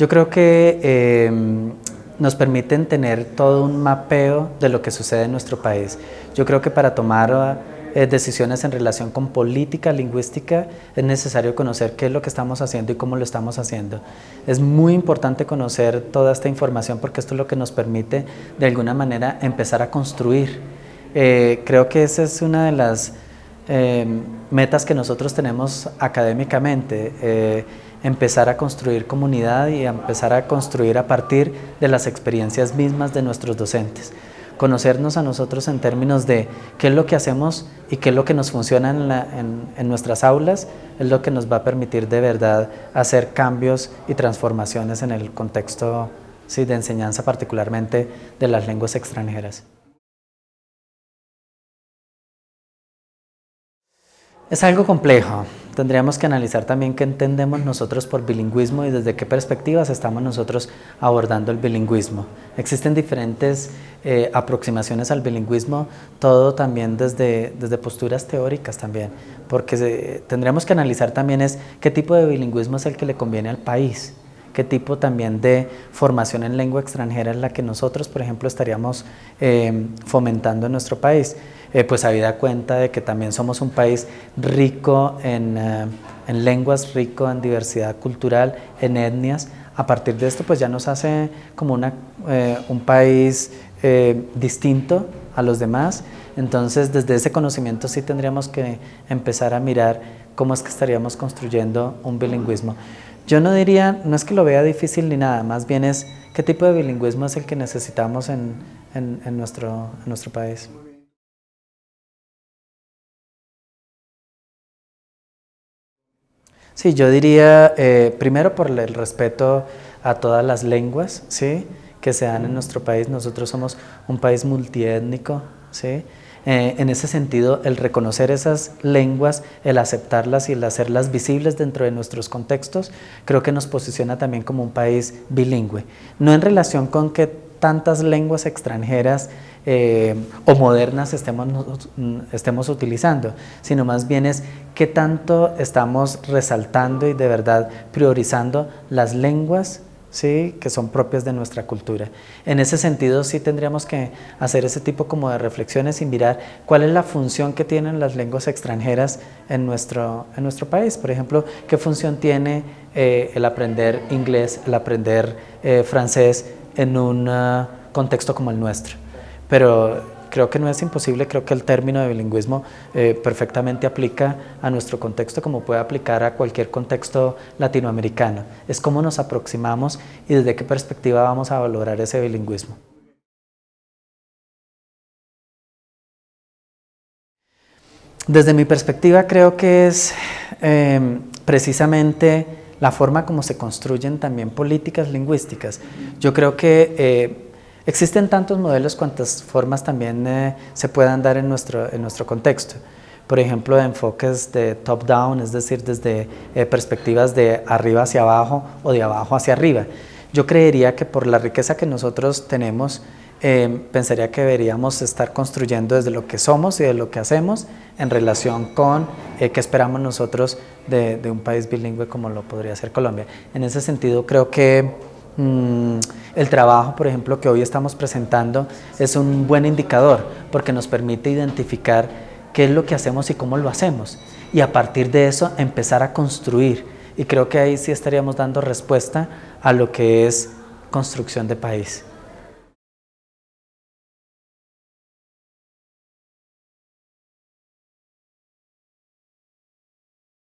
Yo creo que em, nos permiten tener todo un mapeo de lo que sucede en nuestro país. Yo creo que para tomar eh, decisiones en relación con política lingüística es necesario conocer qué es lo que estamos haciendo y cómo lo estamos haciendo. Es muy importante conocer toda esta información porque esto es lo que nos permite de alguna manera empezar a construir. Eh, creo que esa es una de las em, metas que nosotros tenemos académicamente empezar a construir comunidad y empezar a construir a partir de las experiencias mismas de nuestros docentes. Conocernos a nosotros en términos de qué es lo que hacemos y qué es lo que nos funciona en, nuestras aulas, es lo que nos va a permitir de verdad hacer cambios y transformaciones en el contexto sí, de enseñanza, particularmente de las lenguas extranjeras. Es algo complejo, tendríamos que analizar también qué entendemos nosotros por bilingüismo y desde qué perspectivas estamos nosotros abordando el bilingüismo. Existen diferentes eh, aproximaciones al bilingüismo, todo también desde, desde posturas teóricas también, porque tendríamos que analizar también es qué tipo de bilingüismo es el que le conviene al país, qué tipo también de formación en lengua extranjera es la que nosotros, por ejemplo, estaríamos eh, fomentando en nuestro país. Eh, pues habida cuenta de que también somos un país rico en, eh, en, lenguas, rico en diversidad cultural, en etnias. A partir de esto pues ya nos hace como una, eh, un país distinto a los demás. Entonces desde ese conocimiento sí tendríamos que empezar a mirar cómo es que estaríamos construyendo un bilingüismo. Yo no diría, no es que lo vea difícil ni nada, más bien es qué tipo de bilingüismo es el que necesitamos en, en nuestro, en nuestro país. Sí, yo diría, eh, primero por el respeto a todas las lenguas ¿sí? que se dan en nuestro país. Nosotros somos un país multiétnico. ¿sí? Eh, en ese sentido, el reconocer esas lenguas, el aceptarlas y el hacerlas visibles dentro de nuestros contextos, creo que nos posiciona también como un país bilingüe. No en relación con que tantas lenguas extranjeras eh, o modernas estemos, estemos utilizando, sino más bien es qué tanto estamos resaltando y de verdad priorizando las lenguas ¿sí? que son propias de nuestra cultura. En ese sentido sí tendríamos que hacer ese tipo como de reflexiones y mirar cuál es la función que tienen las lenguas extranjeras en nuestro, en nuestro país. Por ejemplo, qué función tiene eh, el aprender inglés, el aprender eh, francés en un ah, contexto como el nuestro pero creo que no es imposible, creo que el término de bilingüismo eh, perfectamente aplica a nuestro contexto como puede aplicar a cualquier contexto latinoamericano. Es cómo nos aproximamos y desde qué perspectiva vamos a valorar ese bilingüismo. Desde mi perspectiva creo que es em, precisamente la forma como se construyen también políticas lingüísticas. Yo creo que eh, Existen tantos modelos cuantas formas también eh, se puedan dar en nuestro, en nuestro contexto. Por ejemplo, enfoques de top-down, es decir, desde eh, perspectivas de arriba hacia abajo o de abajo hacia arriba. Yo creería que por la riqueza que nosotros tenemos, eh, pensaría que deberíamos estar construyendo desde lo que somos y de lo que hacemos en relación con qué esperamos nosotros de, de un país bilingüe como lo podría ser Colombia. En ese sentido, creo que Mm, el trabajo, por ejemplo, que hoy estamos presentando es un buen indicador porque nos permite identificar qué es lo que hacemos y cómo lo hacemos y a partir de eso empezar a construir y creo que ahí sí estaríamos dando respuesta a lo que es construcción de país.